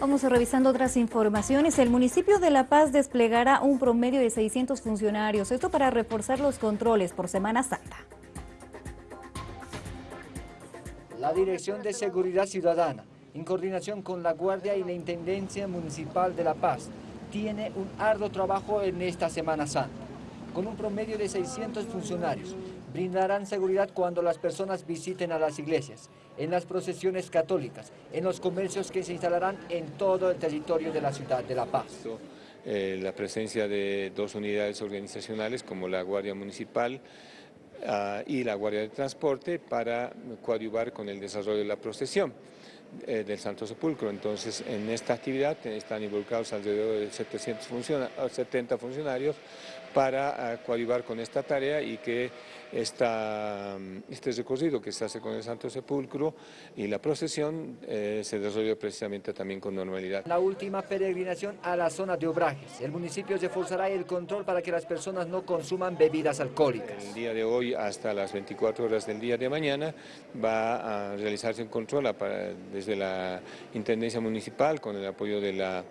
Vamos revisando otras informaciones. El municipio de La Paz desplegará un promedio de 600 funcionarios, esto para reforzar los controles por Semana Santa. La Dirección de Seguridad Ciudadana, en coordinación con la Guardia y la Intendencia Municipal de La Paz, tiene un arduo trabajo en esta Semana Santa. Con un promedio de 600 funcionarios, brindarán seguridad cuando las personas visiten a las iglesias, en las procesiones católicas, en los comercios que se instalarán en todo el territorio de la ciudad de La Paz. Eh, la presencia de dos unidades organizacionales como la Guardia Municipal ah, y la Guardia de Transporte para coadyuvar con el desarrollo de la procesión. Eh, del Santo Sepulcro. Entonces, en esta actividad están involucrados alrededor de 770 funcionarios para uh, coadyuvar con esta tarea y que esta, este recorrido que se hace con el Santo Sepulcro y la procesión eh, se desarrolle precisamente también con normalidad. La última peregrinación a la zona de obrajes. El municipio reforzará el control para que las personas no consuman bebidas alcohólicas. El día de hasta las 24 horas del día de mañana va a realizarse un control desde la Intendencia Municipal con el apoyo de la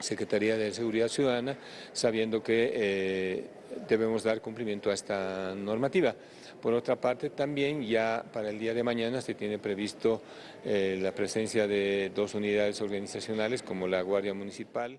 Secretaría de Seguridad Ciudadana, sabiendo que eh, debemos dar cumplimiento a esta normativa. Por otra parte, también ya para el día de mañana se tiene previsto eh, la presencia de dos unidades organizacionales como la Guardia Municipal.